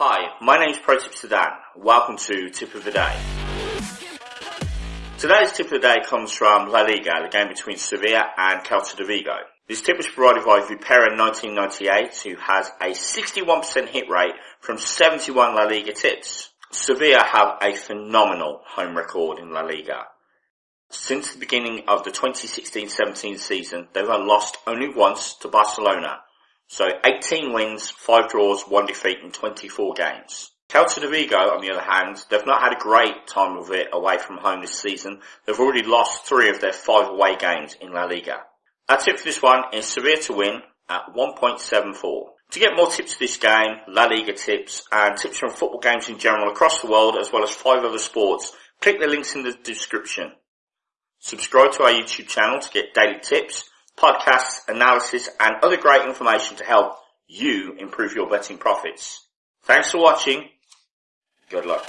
Hi, my name is Protipster Dan. Welcome to Tip of the Day. Today's Tip of the Day comes from La Liga, the game between Sevilla and Celta de Vigo. This tip was provided by Vipera 1998, who has a 61% hit rate from 71 La Liga tips. Sevilla have a phenomenal home record in La Liga. Since the beginning of the 2016-17 season, they've lost only once to Barcelona. So 18 wins, 5 draws, 1 defeat in 24 games. Celta de Vigo, on the other hand, they've not had a great time of it away from home this season. They've already lost 3 of their 5 away games in La Liga. Our tip for this one is Sevilla to win at 1.74. To get more tips for this game, La Liga tips, and tips from football games in general across the world, as well as 5 other sports, click the links in the description. Subscribe to our YouTube channel to get daily tips, podcasts, analysis and other great information to help you improve your betting profits. Thanks for watching. Good luck.